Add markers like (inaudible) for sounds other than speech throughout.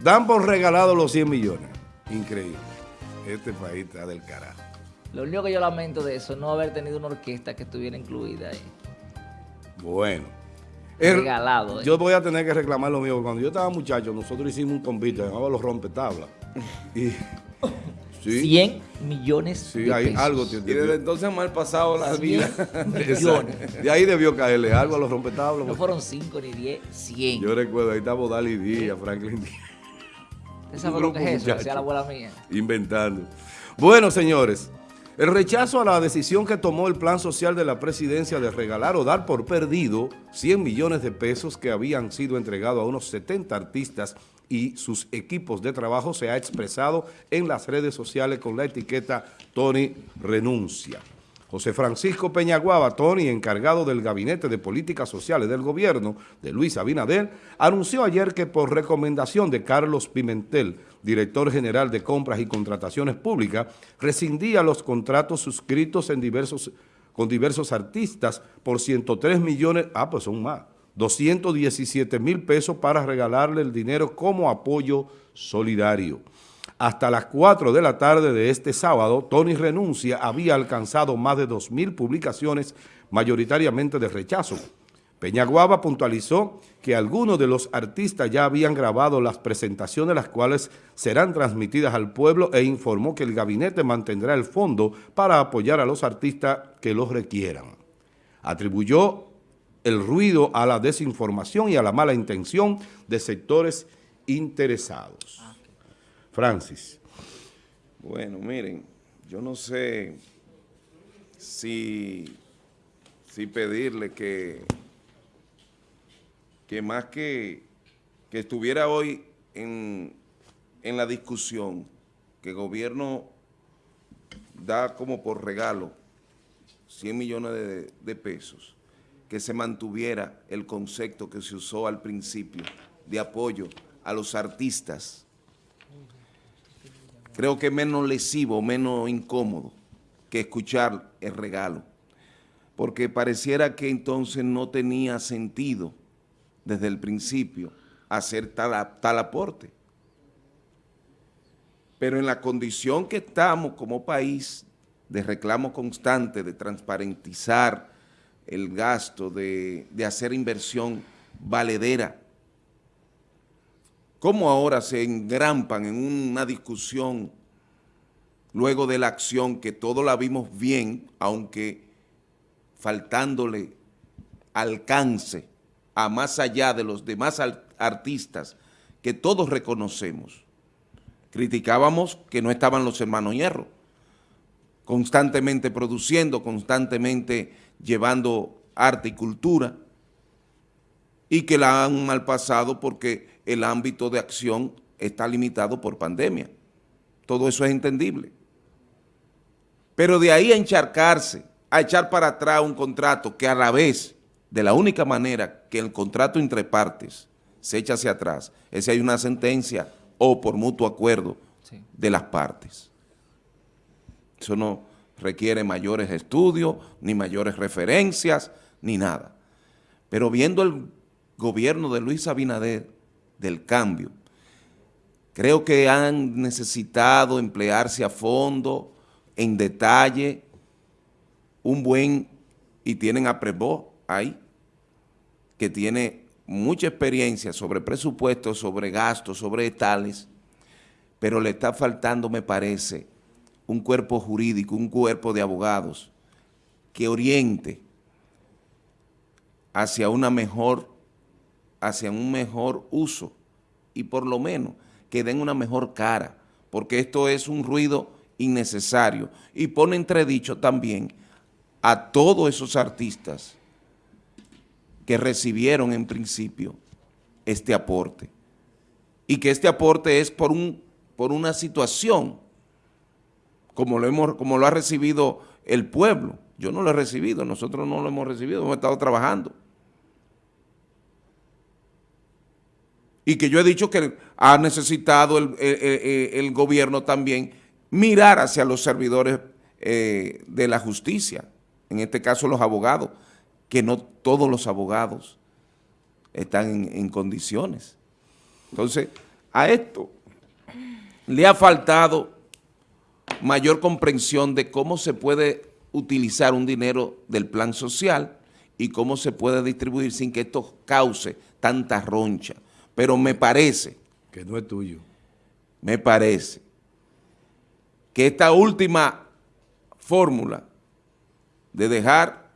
Dan por regalado los 100 millones. Increíble. Este país está del carajo. Lo único que yo lamento de eso es no haber tenido una orquesta que estuviera incluida ahí. Bueno. Regalado. Eh. Yo voy a tener que reclamar lo mío. Cuando yo estaba muchacho, nosotros hicimos un convite, llamaba los rompetablas. Y, (laughs) sí, 100 millones sí, de hay algo. y desde entonces mal pasado la vida. (laughs) millones. De ahí debió caerle algo a los rompetablas. No fueron 5 ni 10, 100. Yo recuerdo, ahí estaba Dali Díaz, Franklin Díaz. ¿Usted sabe lo que es eso? Decía la abuela mía. Inventando. Bueno, señores, el rechazo a la decisión que tomó el Plan Social de la Presidencia de regalar o dar por perdido 100 millones de pesos que habían sido entregados a unos 70 artistas y sus equipos de trabajo se ha expresado en las redes sociales con la etiqueta Tony Renuncia. José Francisco Peñaguaba, Tony, encargado del Gabinete de Políticas Sociales del Gobierno de Luis Abinader, anunció ayer que por recomendación de Carlos Pimentel, director general de Compras y Contrataciones Públicas, rescindía los contratos suscritos con diversos artistas por 103 millones, ah, pues son más, 217 mil pesos para regalarle el dinero como apoyo solidario. Hasta las 4 de la tarde de este sábado, Tony Renuncia había alcanzado más de 2.000 publicaciones, mayoritariamente de rechazo. Peñaguaba puntualizó que algunos de los artistas ya habían grabado las presentaciones, las cuales serán transmitidas al pueblo e informó que el gabinete mantendrá el fondo para apoyar a los artistas que los requieran. Atribuyó el ruido a la desinformación y a la mala intención de sectores interesados. Francis. Bueno, miren, yo no sé si, si pedirle que, que más que, que estuviera hoy en, en la discusión que el gobierno da como por regalo 100 millones de, de pesos, que se mantuviera el concepto que se usó al principio de apoyo a los artistas creo que es menos lesivo, menos incómodo que escuchar el regalo, porque pareciera que entonces no tenía sentido desde el principio hacer tal, tal aporte. Pero en la condición que estamos como país de reclamo constante, de transparentizar el gasto, de, de hacer inversión valedera, ¿Cómo ahora se engrampan en una discusión luego de la acción que todos la vimos bien, aunque faltándole alcance a más allá de los demás artistas que todos reconocemos? Criticábamos que no estaban los hermanos Hierro, constantemente produciendo, constantemente llevando arte y cultura, y que la han mal pasado porque el ámbito de acción está limitado por pandemia. Todo eso es entendible. Pero de ahí a encharcarse, a echar para atrás un contrato que a la vez, de la única manera que el contrato entre partes se echa hacia atrás, es si hay una sentencia o por mutuo acuerdo de las partes. Eso no requiere mayores estudios, ni mayores referencias, ni nada. Pero viendo el gobierno de Luis Abinader, del cambio, creo que han necesitado emplearse a fondo, en detalle, un buen, y tienen a Prevó ahí, que tiene mucha experiencia sobre presupuestos, sobre gastos, sobre tales, pero le está faltando, me parece, un cuerpo jurídico, un cuerpo de abogados que oriente hacia una mejor hacia un mejor uso y por lo menos que den una mejor cara, porque esto es un ruido innecesario y pone entredicho también a todos esos artistas que recibieron en principio este aporte y que este aporte es por, un, por una situación como lo, hemos, como lo ha recibido el pueblo. Yo no lo he recibido, nosotros no lo hemos recibido, hemos estado trabajando. Y que yo he dicho que ha necesitado el, gobierno también mirar hacia los servidores eh, de la justicia, en este caso los abogados, que no todos los abogados están en, condiciones. Entonces, a esto le ha faltado mayor comprensión de cómo se puede utilizar un dinero del plan social y cómo se puede distribuir sin que esto cause tanta roncha. Pero me parece... Que no es tuyo. Me parece que esta última fórmula de dejar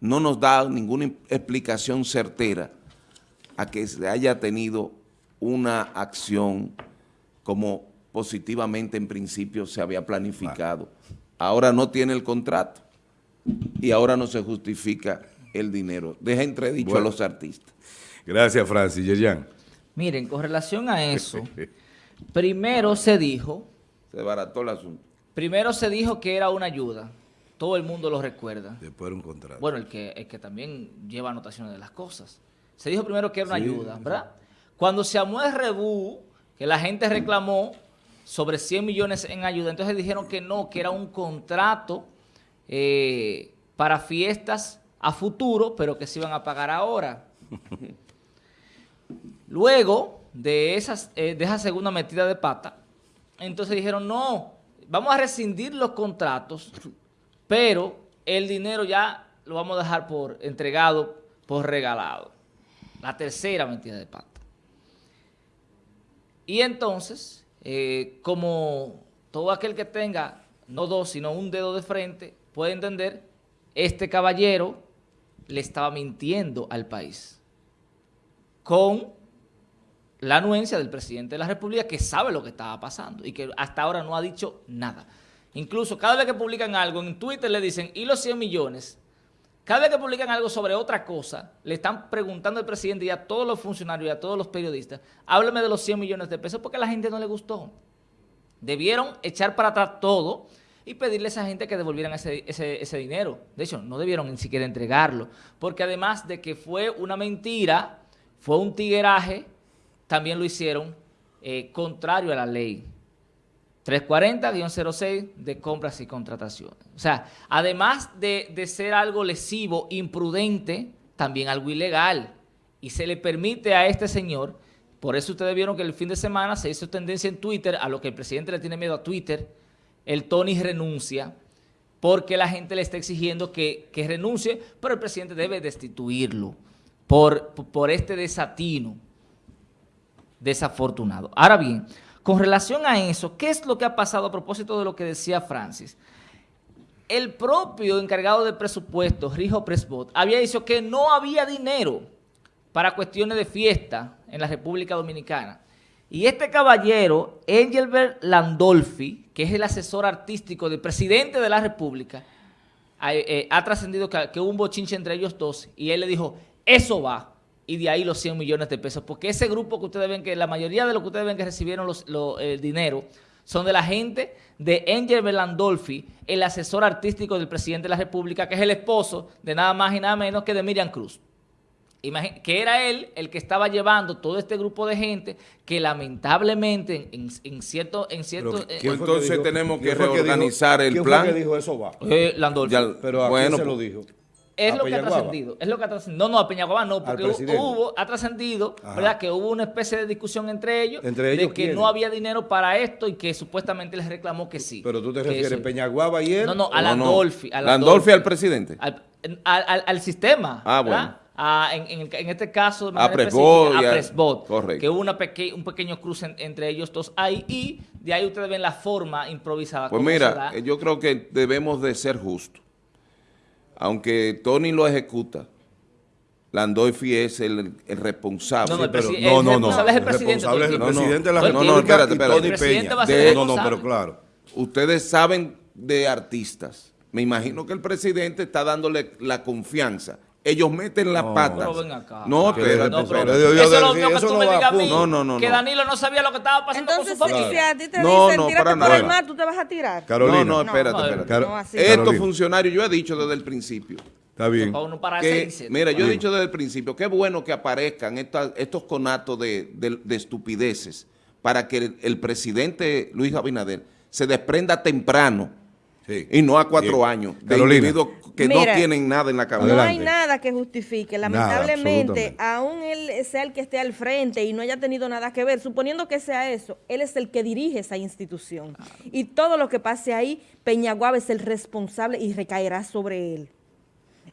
no nos da ninguna explicación certera a que se haya tenido una acción como positivamente en principio se había planificado. Ahora no tiene el contrato y ahora no se justifica el dinero. Deja entredicho a los artistas. Gracias, Francis. Yerian. Miren, con relación a eso, primero se dijo... Se barató el asunto. Primero se dijo que era una ayuda. Todo el mundo lo recuerda. Después era un contrato. Bueno, el que, el que también lleva anotaciones de las cosas. Se dijo primero que era una ayuda, ¿verdad? Cuando se amó el rebú, que la gente reclamó sobre 100 millones en ayuda. Entonces dijeron que no, que era un contrato eh, para fiestas a futuro, pero que se iban a pagar ahora. (laughs) Luego eh, de esa segunda metida de pata, entonces dijeron, no, vamos a rescindir los contratos, pero el dinero ya lo vamos a dejar por entregado, por regalado. La tercera metida de pata. Y entonces eh, como todo aquel que tenga no dos, sino un dedo de frente, puede entender, este caballero le estaba mintiendo al país con la anuencia del presidente de la República que sabe lo que estaba pasando y que hasta ahora no ha dicho nada. Incluso cada vez que publican algo en Twitter le dicen, ¿y los 100 millones? Cada vez que publican algo sobre otra cosa, le están preguntando al presidente y a todos los funcionarios y a todos los periodistas, háblame de los 100 millones de pesos porque a la gente no le gustó. Debieron echar para atrás todo y pedirle a esa gente que devolvieran ese, dinero. De hecho, no debieron ni siquiera entregarlo, porque además de que fue una mentira, fue un tigueraje, también lo hicieron eh, contrario a la ley. 340-06 de compras y contrataciones. O sea, además de, ser algo lesivo, imprudente, también algo ilegal. Y se le permite a este señor, por eso ustedes vieron que el fin de semana se hizo tendencia en Twitter, a lo que el presidente le tiene miedo a Twitter, el Tony renuncia, porque la gente le está exigiendo que, renuncie, pero el presidente debe destituirlo por, por este desatino desafortunado. Ahora bien, con relación a eso, ¿qué es lo que ha pasado a propósito de lo que decía Francis? El propio encargado de presupuestos, Rijo Presbot, había dicho que no había dinero para cuestiones de fiesta en la República Dominicana. Y este caballero, Engelbert Landolfi, que es el asesor artístico del presidente de la República, ha, eh, trascendido que, que hubo un bochinche entre ellos dos y él le dijo, eso va y de ahí los 100 millones de pesos. Porque ese grupo que ustedes ven, que la mayoría de los que ustedes ven que recibieron los, el dinero, son de la gente de Angel Belandolfi, el asesor artístico del presidente de la República, que es el esposo de nada más y nada menos que de Miriam Cruz. que era él el que estaba llevando todo este grupo de gente que lamentablemente en, cierto... En cierto eh, entonces tenemos que reorganizar el plan. ¿Quién dijo eso va? Eh, Landolfi. pero ¿a quién se lo dijo? Es lo que ha trascendido. Es lo que ha trascendido. No, no, a Peñaguaba no, porque hubo, ha trascendido, ¿verdad? Que hubo una especie de discusión entre ellos, de que no había dinero para esto y que supuestamente les reclamó que sí. Pero tú te refieres a Peñaguaba y él. No, no, a Landolfi. No, Landolfi al presidente. Al, sistema. Ah, bueno. en, en, este caso, a Presbot, a Presbot correcto. que hubo una un pequeño cruce entre ellos dos ahí y de ahí ustedes ven la forma improvisada. Pues mira, yo creo que debemos de ser justos aunque Tony lo ejecuta, Landolfi es el, responsable. No, no, pero, no, no, no, es el presidente. es el presidente de la República. No, no, espérate, espérate. Tony Peña. no, no, pero claro. Ustedes saben de artistas. Me imagino que el presidente está dándole la confianza ellos meten las patas. No, pero, no, pero, eso es lo que tú me digas a mí, no, no, no, que Danilo no sabía lo que estaba pasando Entonces, con su familia. si a ti te no, dicen, no, para por el mar, ¿tú te vas a tirar? Carolina. No, no, espérate, espérate. Estos funcionarios, yo he dicho desde el principio. Está bien. Que, mira, yo he dicho desde el principio, qué bueno que aparezcan estos conatos de, estupideces para que el, presidente Luis Abinader se desprenda temprano y no a cuatro años de individuos que no tienen nada en la cabeza. No hay nada que justifique. Lamentablemente, aún él sea el que esté al frente y no haya tenido nada que ver, suponiendo que sea eso, él es el que dirige esa institución. Y todo lo que pase ahí, Peñaguaba es el responsable y recaerá sobre él.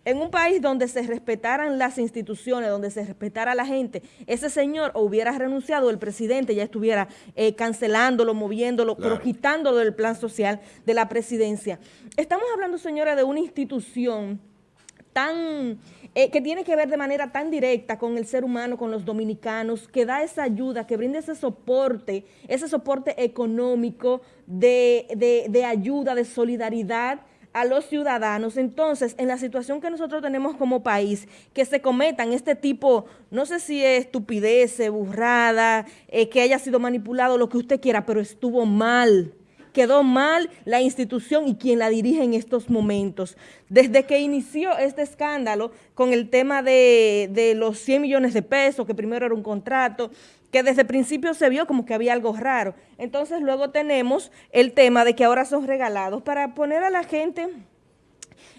En un país donde se respetaran las instituciones, donde se respetara la gente, ese señor hubiera renunciado, el presidente ya estuviera eh, cancelándolo, moviéndolo, pero quitándolo del plan social de la presidencia. Estamos hablando, señora, de una institución tan eh, que tiene que ver de manera tan directa con el ser humano, con los dominicanos, que da esa ayuda, que brinda ese soporte, ese soporte económico de, de ayuda, de solidaridad, a los ciudadanos. Entonces, en la situación que nosotros tenemos como país, que se cometan este tipo, no sé si es estupidez, burrada, eh, que haya sido manipulado, lo que usted quiera, pero estuvo mal. Quedó mal la institución y quien la dirige en estos momentos. Desde que inició este escándalo con el tema de, de los 100 millones de pesos, que primero era un contrato, que desde el principio se vio como que había algo raro. Entonces luego tenemos el tema de que ahora son regalados para poner a la gente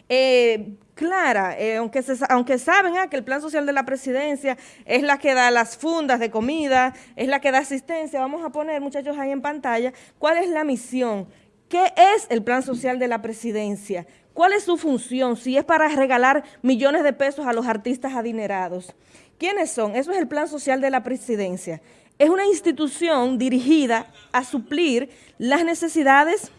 eh, clara, eh, aunque, aunque saben ah, que el plan social de la presidencia es la que da las fundas de comida, es la que da asistencia, vamos a poner muchachos ahí en pantalla, cuál es la misión, qué es el plan social de la presidencia, cuál es su función, si es para regalar millones de pesos a los artistas adinerados. ¿Quiénes son? Eso es el Plan Social de la Presidencia. Es una institución dirigida a suplir las necesidades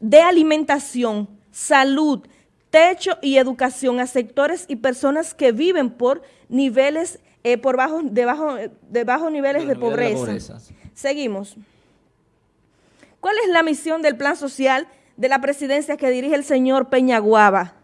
de alimentación, salud, techo y educación a sectores y personas que viven por niveles, eh, por bajo, de, bajos niveles de, pobreza. Seguimos. ¿Cuál es la misión del plan social de la presidencia que dirige el señor Peñaguaba?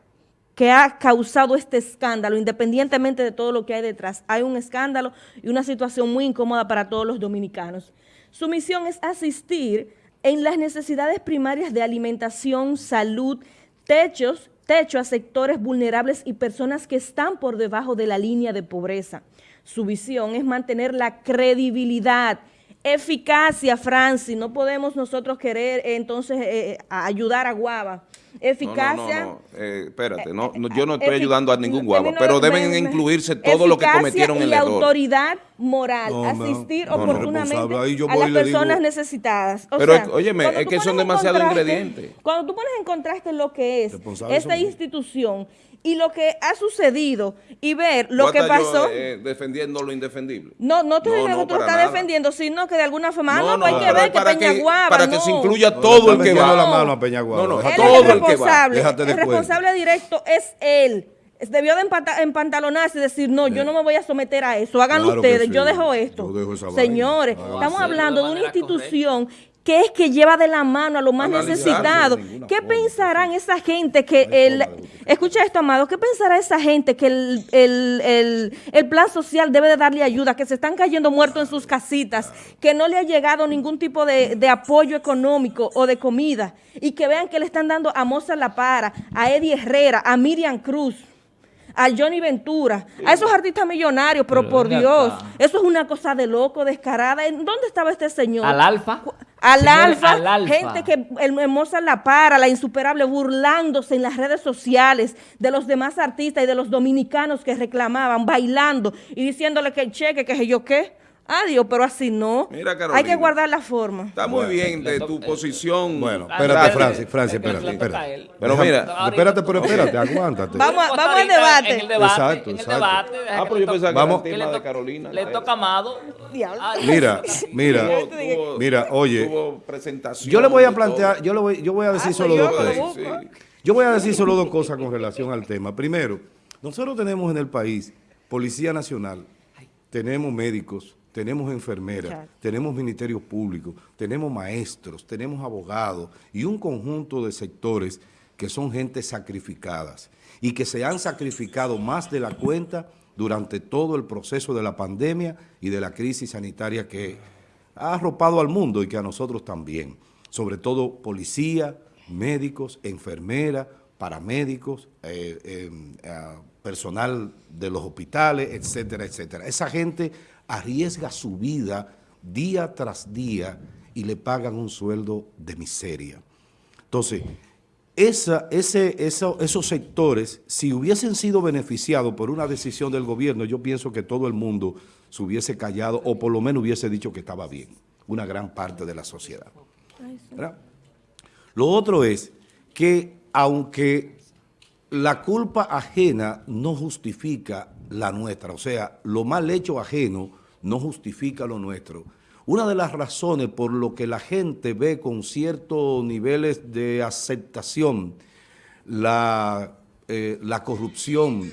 Que ha causado este escándalo, independientemente de todo lo que hay detrás. Hay un escándalo y una situación muy incómoda para todos los dominicanos. Su misión es asistir en las necesidades primarias de alimentación, salud, techos, techo a sectores vulnerables y personas que están por debajo de la línea de pobreza. Su visión es mantener la credibilidad, eficacia, Francis. No podemos nosotros querer entonces eh, eh, ayudar a Guava eficacia. No, no, no, eh, espérate, no, yo no estoy ayudando a ningún guagua, pero deben incluirse todo lo que cometieron el error. autoridad moral, asistir oportunamente a las personas necesitadas. pero, óyeme, es que son demasiados ingredientes. Cuando tú pones en contraste lo que es esta institución y lo que ha sucedido y ver lo que pasó. Eh, defendiendo lo indefendible. No, no te no, que tú estás defendiendo, sino que de alguna forma, no, no, hay que ver que Peñaguaba. Para que se incluya todo el que va. la mano a Peñaguaba. No, no, todo el, que va. el responsable directo es él. Debió de empantalonarse y decir, no, yo no me voy a someter a eso, háganlo ustedes, yo dejo esto. Señores, estamos hablando de una institución que es que lleva de la mano a los más necesitados. ¿Qué pensarán esa gente que el... Escucha esto, Amado, ¿qué pensará esa gente que el, plan social debe de darle ayuda, que se están cayendo muertos en sus casitas, que no le ha llegado ningún tipo de, de apoyo económico o de comida, y que vean que le están dando a Moza La Para, a Eddie Herrera, a Miriam Cruz, a Johnny Ventura, a esos artistas millonarios, pero, por Dios, eso es una cosa de loco, descarada. ¿Dónde estaba este señor? Al Alfa. Al alfa, gente que el hermosa la para, la insuperable, burlándose en las redes sociales de los demás artistas y de los dominicanos que reclamaban, bailando y diciéndole que el cheque, que yo qué. Adiós, pero así no. Mira, Hay que guardar la forma. Está muy bien de tu posición. Bueno, espérate, Francis, Francis, espérate, espérate. Pero mira, espérate, pero espérate, aguántate. Vamos, vamos al debate. En el debate. Exacto, exacto. Debate, ah, pero yo pensaba que vamos. era el tema de Carolina. Le toca Amado. Mira, (laughs) mira, mira, oye. Yo le voy a plantear, yo, le voy, yo voy a decir ah, solo dos cosas. Yo voy a decir solo dos cosas con relación al tema. Primero, nosotros tenemos en el país Policía Nacional, tenemos médicos, tenemos enfermeras, tenemos ministerios públicos, tenemos maestros, tenemos abogados y un conjunto de sectores que son gente sacrificadas y que se han sacrificado más de la cuenta durante todo el proceso de la pandemia y de la crisis sanitaria que ha arropado al mundo y que a nosotros también. Sobre todo policía, médicos, enfermeras, paramédicos, eh, eh, eh, personal de los hospitales, etcétera, etcétera. Esa gente arriesga su vida día tras día y le pagan un sueldo de miseria. Entonces, esa, ese, esos sectores, si hubiesen sido beneficiados por una decisión del gobierno, yo pienso que todo el mundo se hubiese callado o por lo menos hubiese dicho que estaba bien, una gran parte de la sociedad. Lo otro es que aunque la culpa ajena no justifica la nuestra, o sea, lo mal hecho ajeno no justifica lo nuestro, una de las razones por lo que la gente ve con ciertos niveles de aceptación la, eh, la corrupción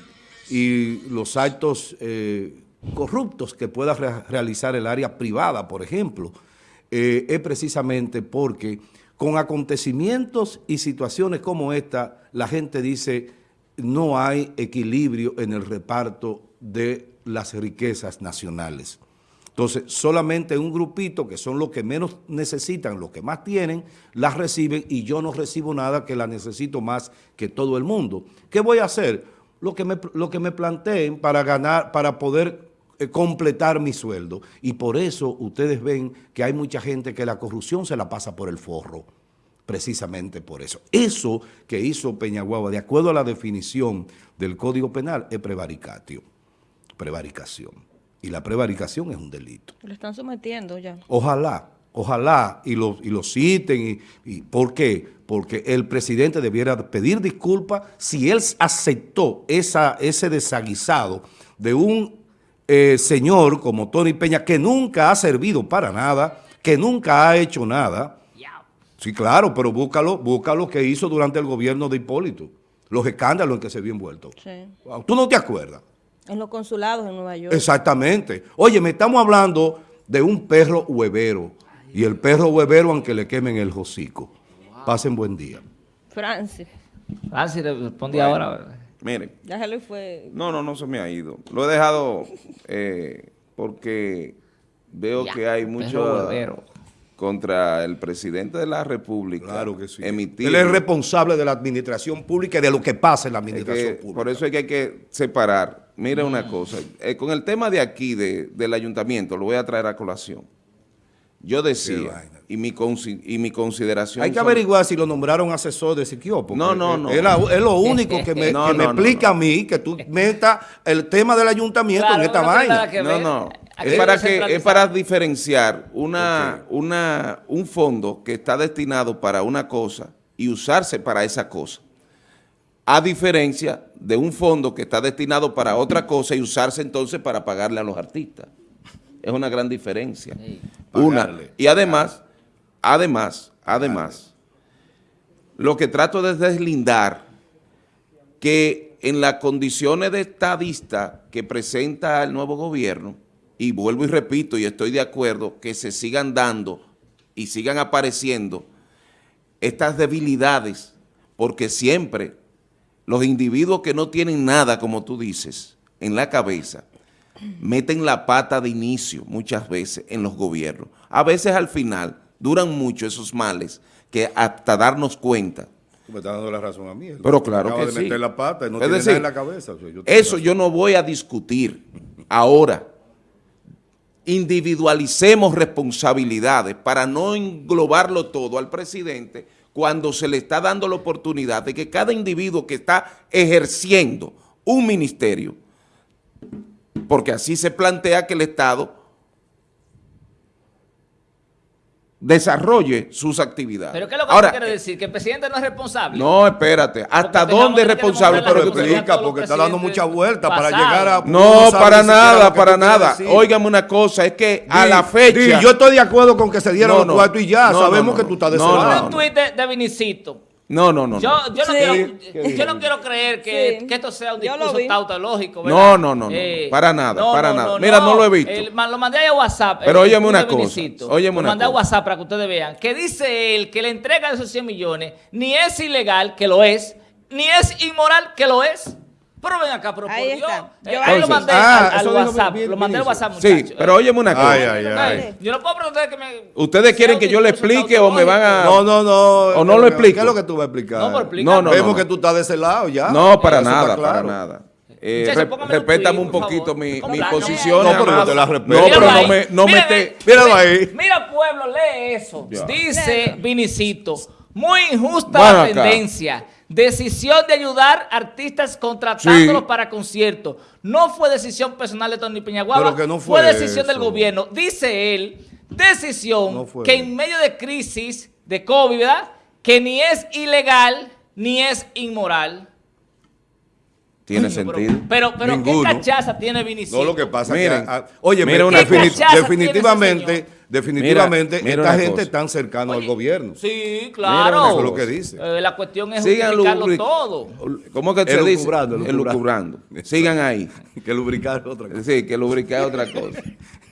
y los actos eh, corruptos que pueda realizar el área privada, por ejemplo, eh, es precisamente porque con acontecimientos y situaciones como esta, la gente dice no hay equilibrio en el reparto de las riquezas nacionales. Entonces, solamente un grupito, que son los que menos necesitan, los que más tienen, las reciben y yo no recibo nada que la necesito más que todo el mundo. ¿Qué voy a hacer? Lo que me, lo que me planteen para ganar, para poder eh, completar mi sueldo. Y por eso ustedes ven que hay mucha gente que la corrupción se la pasa por el forro precisamente por eso. Eso que hizo Peñaguaba, de acuerdo a la definición del Código Penal, es prevaricatio, prevaricación y la prevaricación es un delito. Lo están sometiendo ya. Ojalá, ojalá, y lo, y lo citen. Y, ¿Por qué? Porque el presidente debiera pedir disculpas si él aceptó esa, ese desaguisado de un eh, señor como Tony Peña que nunca ha servido para nada, que nunca ha hecho nada. Sí, claro, pero búscalo, búscalo que hizo durante el gobierno de Hipólito, los escándalos en que se vio envuelto. Sí. ¿Tú no te acuerdas? En los consulados en Nueva York. Exactamente. Oye, me estamos hablando de un perro huevero. Y el perro huevero, aunque le quemen el hocico. Pasen buen día. Francis. Francis, respondí ahora. Miren. Ya se le fue. No, no, no se me ha ido. Lo he dejado eh, porque veo que hay mucho contra el presidente de la República. Claro que sí. Él es responsable de la administración pública y de lo que pasa en la administración pública. Por eso es que hay que separar Mira una cosa, eh, con el tema de aquí, del ayuntamiento, lo voy a traer a colación. Yo decía, y mi, y mi consideración... Hay que averiguar si lo nombraron asesor de Siquio, no, no, no. Es, lo único que me, (laughs) explica a mí que tú metas el tema del ayuntamiento en esta vaina. No, no. Es para, que, es para diferenciar una, una, un fondo que está destinado para una cosa y usarse para esa cosa a diferencia de un fondo que está destinado para otra cosa y usarse entonces para pagarle a los artistas. Es una gran diferencia. Una. Y además, además, además, lo que trato de deslindar que en las condiciones de estadista que presenta el nuevo gobierno, y vuelvo y repito, y estoy de acuerdo, que se sigan dando y sigan apareciendo estas debilidades, porque siempre los individuos que no tienen nada, como tú dices, en la cabeza, meten la pata de inicio muchas veces en los gobiernos. A veces al final duran mucho esos males que hasta darnos cuenta. me estás dando la razón a mí. Pero claro que de sí. meter la pata, no tiene nada en la cabeza. eso yo no voy a discutir ahora. Individualicemos responsabilidades para no englobarlo todo al presidente cuando se le está dando la oportunidad de que cada individuo que está ejerciendo un ministerio, porque así se plantea que el Estado desarrolle sus actividades. ¿Pero qué es lo que Ahora, quiere decir? ¿Que el presidente no es responsable? No, espérate. ¿Hasta dónde es responsable? Pero explica, porque está dando mucha vuelta para llegar a... No, para nada, para nada. Óigame una cosa, es que a la fecha... yo estoy de acuerdo con que se dieron los cuartos y ya, sabemos que tú estás de un tuit de Vinicito no, no, no. Yo, yo, no, quiero, yo no quiero creer que, que esto sea un discurso tautológico. No, no, no, no. Eh, para nada, para nada. Mira, no, lo he visto. lo mandé a WhatsApp. Pero óyeme una cosa. Óyeme lo mandé a WhatsApp para que ustedes vean. Que dice él que la entrega de esos 100 millones ni es ilegal, que lo es, ni es inmoral, que lo es. Pero ven acá, pero Ahí por Dios. Yo lo mandé ah, al, WhatsApp. Lo mandé al WhatsApp, muchachos. Sí, pero óyeme una cosa. Ay, ay, ay. Yo no puedo preguntar que me... ¿Ustedes quieren que yo le explique o me van a...? No, no, no. ¿O no lo explico? ¿Qué es lo que tú vas a explicar? No, pero explica. No, no, Vemos que tú estás de ese lado ya. No, para nada, para nada. Eh, respétame un poquito mi, mi posición. No, pero yo te la respeto. No, pero no me, no mira, te... Míralo ahí. Mira, pueblo, lee eso. Dice Vinicito Muy injusta la tendencia. Decisión de ayudar artistas contratándolos para conciertos. No fue decisión personal de Tony Peñaguaba, no fue, decisión del gobierno. Dice él, decisión que en medio de crisis de COVID, ¿verdad? Que ni es ilegal ni es inmoral. Tiene sentido. Pero, pero, ¿qué cachaza tiene Vinicius? No, lo que pasa es que, oye, mira, definitivamente, definitivamente, esta gente es tan cercana al gobierno. Sí, claro. eso es lo que dice. Eh, la cuestión es Sigan todo. ¿Cómo que se dice? Elucubrando. Sigan ahí. (laughs) que lubricar otra cosa. Sí, que lubricar otra cosa.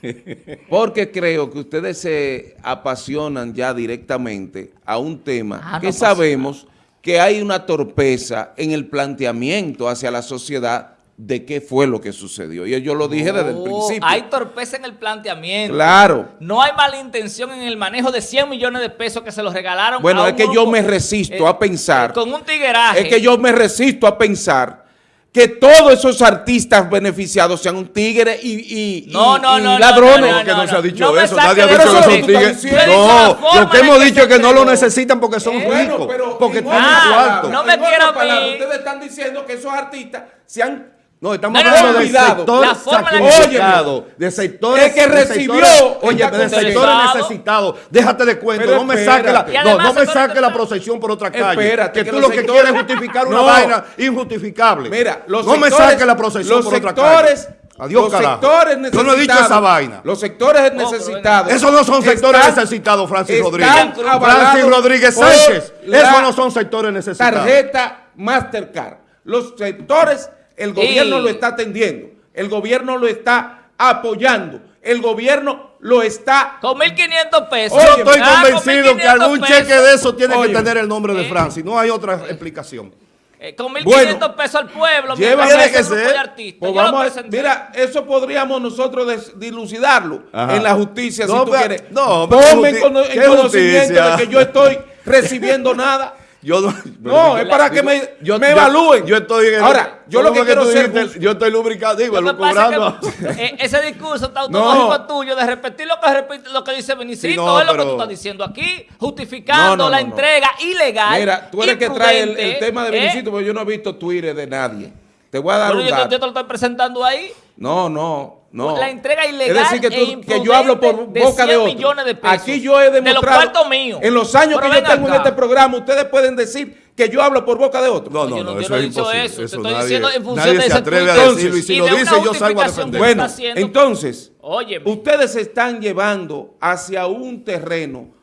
(laughs) Porque creo que ustedes se apasionan ya directamente a un tema ah, que sabemos que hay una torpeza en el planteamiento hacia la sociedad de qué fue lo que sucedió. Y yo lo dije desde el principio. Hay torpeza en el planteamiento. Claro. No hay mala intención en el manejo de 100 millones de pesos que se los regalaron Bueno, es que yo me resisto a eh, pensar. con un tigueraje. Es que yo me resisto a pensar que todos esos artistas beneficiados sean un tigre y, no, no, no, ladrones. No, que no se ha dicho eso, nadie ha dicho que son tigres. No, lo que hemos dicho es que no lo necesitan porque son ricos, porque tienen cuarto. No me quiero Ustedes están diciendo que esos artistas sean no, estamos hablando de sector sacrificado, de sectores que recibió, oye, de sectores necesitados. Déjate de cuento, no me saque la, no, no me saque la procesión por otra calle. Espérate, que, tú lo que quieres es justificar una vaina injustificable. Mira, los no me saque la procesión por otra calle. Adiós, los sectores necesitados. Yo no he dicho esa vaina. Los sectores necesitados. Esos no son sectores necesitados, Francis Rodríguez. Francis Rodríguez Sánchez. Esos no son sectores necesitados. Tarjeta Mastercard. Los sectores el gobierno lo está atendiendo. El gobierno lo está apoyando. El gobierno lo está... Con 1.500 pesos. Yo estoy ah, convencido que algún cheque de eso tiene que tener el nombre de eh. Francis. No hay otra explicación. Eh, con 1.500 pesos al pueblo. Tiene que ser. Pues vamos a, mira, eso podríamos nosotros dilucidarlo en la justicia si tú quieres. No, Ponme en conocimiento de que yo estoy (laughs) recibiendo nada. Yo no, (laughs) es para que me, yo, me evalúen. Yo, estoy Ahora, yo lo que, quiero ser... yo estoy lubricado, digo, lubricando. Eh, (laughs) ese discurso está automático tuyo de repetir lo que, repite, lo que dice Benicito, es lo que tú estás diciendo aquí, justificando la entrega ilegal. Mira, tú eres que trae el, tema de Benicito, ¿eh? porque yo no he visto Twitter de nadie. Te voy a dar un yo, yo te lo estoy presentando ahí. No, no. No. La entrega ilegal es decir, que, e que yo hablo por boca de, otro. millones de pesos. Aquí yo he demostrado. De míos. En los años que yo tengo en este programa, ustedes pueden decir que yo hablo por boca de otro. No, no, no, eso es imposible. Eso, eso estoy diciendo en función de ese atreve a decirlo y si lo dice yo salgo a defender. Bueno, entonces, ustedes se están llevando hacia un terreno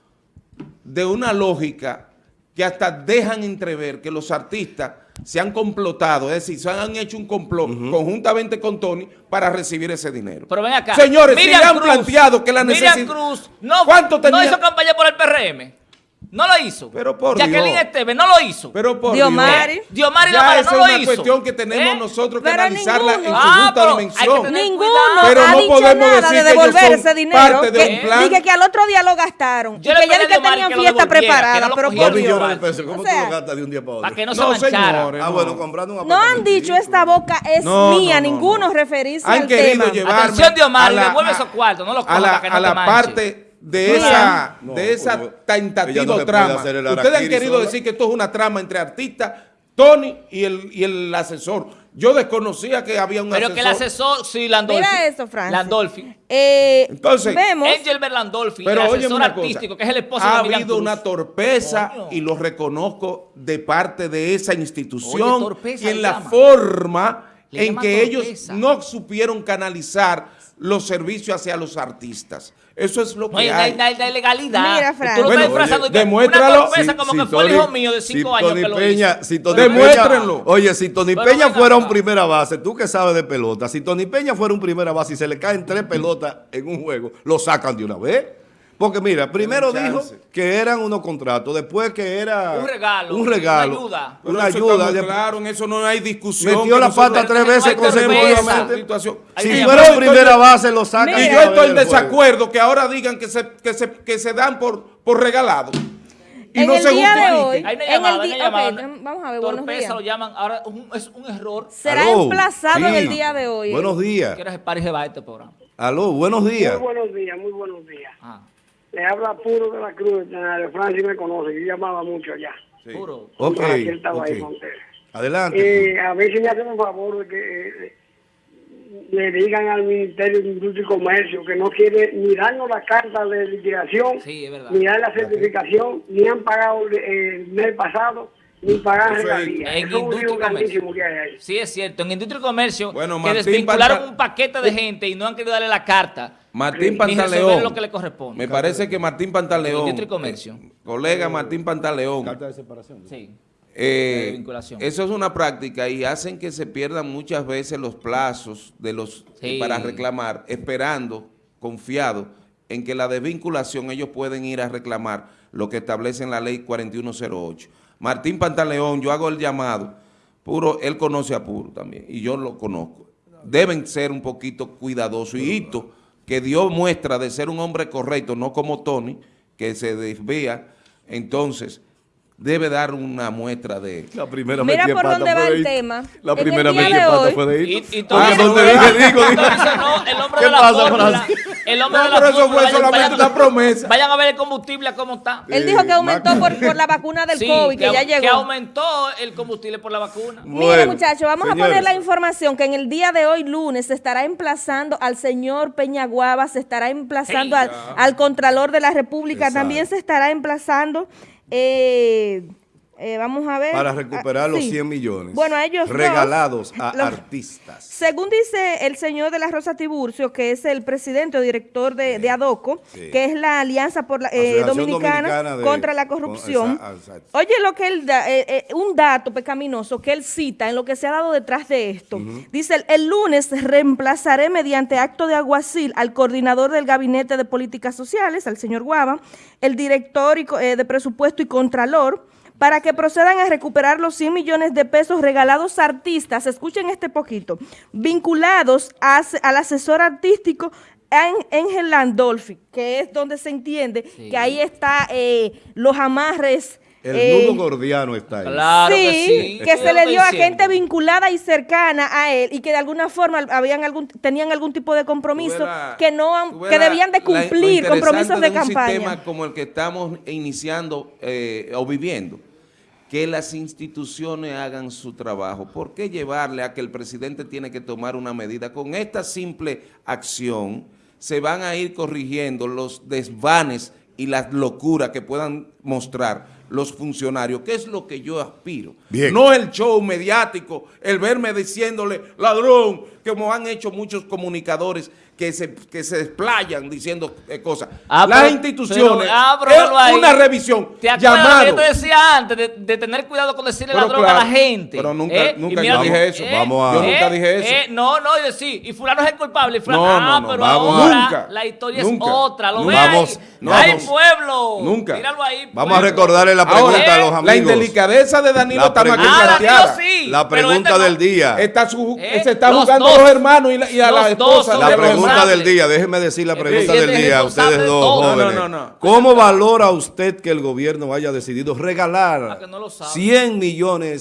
de una lógica que hasta dejan entrever que los artistas se han complotado, es decir, se han hecho un complot conjuntamente con Tony para recibir ese dinero. Pero ven acá. Señores, si le han planteado que la necesidad... Miriam Cruz no, no hizo campaña por el PRM. No lo hizo. Pero por Jacqueline Dios. Esteve no lo hizo. Pero por Diomari. Dios. Diomari ya esa no lo es una cuestión que tenemos ¿Eh? nosotros que pero analizarla ninguno. en su ah, justa dimensión. Ninguno pero ha no dicho podemos nada decir de devolver que ese dinero. Parte de que, un plan. Dije que al otro día lo gastaron. Yo y que ya que tenían fiesta preparada. Pero por Dios. ¿Cómo tú lo gastas de un día para otro? Para que no se manchara. Ah, bueno, comprando un No han dicho esta boca es mía. Ninguno referirse al tema. Han querido llevarme Atención, Diomari, devuelve esos cuartos. No los cojas para que no te parte de esa, de esa tentativa trama. Ustedes han querido decir que esto es una trama entre artistas, Tony y el, y el asesor. Yo desconocía que había un Pero asesor. Pero que el asesor, sí, Landolfi. Mira eso, Francis. Landolfi. Eh, Entonces, vemos. Angel Berlandolfi, pero el asesor artístico, que es el esposo ha de Ha habido una torpeza, y lo reconozco, de parte de esa institución. y en la forma en que ellos no supieron canalizar los servicios hacia los artistas. Eso es lo que no, hay. No hay, legalidad. Mira, Fran. Tú bueno, estás disfrazando. demuéstralo. Una si, como si que fue el hijo mío de cinco si años Tony que lo Peña, hizo. Si Tony Demuéstrenlo. Peña, oye, si Tony Pero Peña fuera un primera base, tú que sabes de pelota, si Tony Peña fuera un primera base y se le caen tres pelotas en un juego, lo sacan de una vez. Porque mira, primero dijo que eran unos contratos, después que era un regalo, un regalo, una ayuda. Una ayuda. claro, en eso no hay discusión. Metió la pata tres veces consecutivamente. Si fuera en primera base lo sacan. Y yo estoy en desacuerdo que ahora digan que se, que se, que se dan por, por regalado. Y en no el se día de hoy, hay una llamada, en el día, okay, vamos a ver, buenos días. lo llaman, ahora un, es un error. Será Aló, emplazado sí. en el día de hoy. Buenos días. Quieres Paris de este programa. Aló, buenos días. Muy buenos días, muy buenos días. Ah. Le habla puro de la cruz, de Francis me conoce, yo llamaba mucho allá. Sí. Puro. Ok, estaba ahí ok. con ustedes. Adelante. Eh, a ver si me hacen un favor de que eh, le digan al Ministerio de Industria y Comercio que no quiere ni darnos la carta de liquidación, Sí, ni dar la certificación, ni han pagado eh, el mes pasado, ni pagan Eso es en Eso es un Industria y Comercio. grandísimo que hay ahí. Sí, es cierto. En Industria y Comercio, Bueno, que desvincularon Pantal- un paquete de gente y no han querido darle la carta. Martín Pantaleón. lo que le corresponde. Me parece que Martín Pantaleón. Industria y Comercio. eh, colega Martín Pantaleón. Carta de separación. Sí. Eh, de vinculación. eso es una práctica y hacen que se pierdan muchas veces los plazos de los Sí. para reclamar, esperando, confiado en que la desvinculación ellos pueden ir a reclamar lo que establece en la ley 4108. Martín Pantaleón, yo hago el llamado, Puro, él conoce a Puro también y yo lo conozco. Deben ser un poquito cuidadosos y Hito, que dio muestra de ser un hombre correcto, no como Tony, que se desvía, entonces debe dar una muestra de... La primera Mira por pata dónde va el tema. La primera de pata hoy- fue de Y, Hito. y Tony- donde dije, digo, digo. Tony dice, no, el hombre ¿Qué de la pasa, fórmula? El hombre No, de la pero eso fue vayan- solamente vayan- una promesa. Vayan a ver el combustible a cómo está. Él dijo que aumentó por, por la vacuna del Sí, COVID, que, ya llegó. que aumentó el combustible por la vacuna. Mire, Bueno, muchachos, vamos a poner la información que en el día de hoy, lunes, se estará emplazando al señor Peñaguaba, se estará emplazando Hey. al, al Contralor de la República, Exacto. también se estará emplazando, eh, eh, vamos a ver. Para recuperar Ah, los sí. 100 millones. Bueno, a ellos dos, Regalados a los- artistas. Según dice el señor de la Rosa Tiburcio, que es el presidente o director de, de ADOCO, Sí. que es la Alianza por la, eh, Dominicana, Dominicana de- contra la Corrupción. exacto. Oye, lo que él da, eh, eh, un dato pecaminoso que él cita en lo que se ha dado detrás de esto. Dice, el, lunes reemplazaré mediante acto de aguacil al coordinador del Gabinete de Políticas Sociales, al señor Guava, el director y eh, de presupuesto y contralor, para que procedan a recuperar los 100 millones de pesos regalados a artistas, escuchen este poquito, vinculados a al asesor artístico Án- Ángel Landolfi, que es donde se entiende Sí. que ahí está eh, los amarres. El eh, nudo gordiano está ahí. Claro sí, que sí. que se le dio a gente vinculada y cercana a él y que de alguna forma habían algún, tenían algún tipo de compromiso la- que no que debían de cumplir compromisos de, un campaña. sistema como el que estamos iniciando eh, o viviendo, que las instituciones hagan su trabajo. ¿Por qué llevarle a que el presidente tiene que tomar una medida? Con esta simple acción se van a ir corrigiendo los desvanes y las locuras que puedan mostrar los funcionarios, que es lo que yo aspiro. Bien. No el show mediático, el verme diciéndole ladrón, como han hecho muchos comunicadores que se, que se desplayan diciendo eh, cosas. Ah, Las pero- instituciones, pero, ah, pero es ahí. una revisión, ¿Te acuerdas llamado. que yo te decía antes de, de tener cuidado con decirle Pero ladrón claro, a la gente? pero nunca- ¿Eh? nunca Y yo dije eso. Vamos a- Yo nunca dije eso. eh, no, no, y decir, y fulano es el culpable. Y fulano, No, ah, no, no, pero vamos a- ahora Nunca, la historia nunca, es otra. Lo nunca. ve Vamos, ahí. no, ¡Ay, vamos. pueblo! Nunca. Míralo ahí, Vamos a recordarle la Ahora, pregunta a los amigos. la indelicadeza de Danilo La está más que pregunta- Ah, planteada. Danilo sí. La pregunta este no. del día. Eh, se está jugando a los hermanos y, la- a la esposa. La los pregunta del día, déjeme decir la pregunta del día a ustedes de dos jóvenes. No, no, no. ¿Cómo valora usted que el gobierno haya decidido Ah, regalar que no lo sabe. 100 millones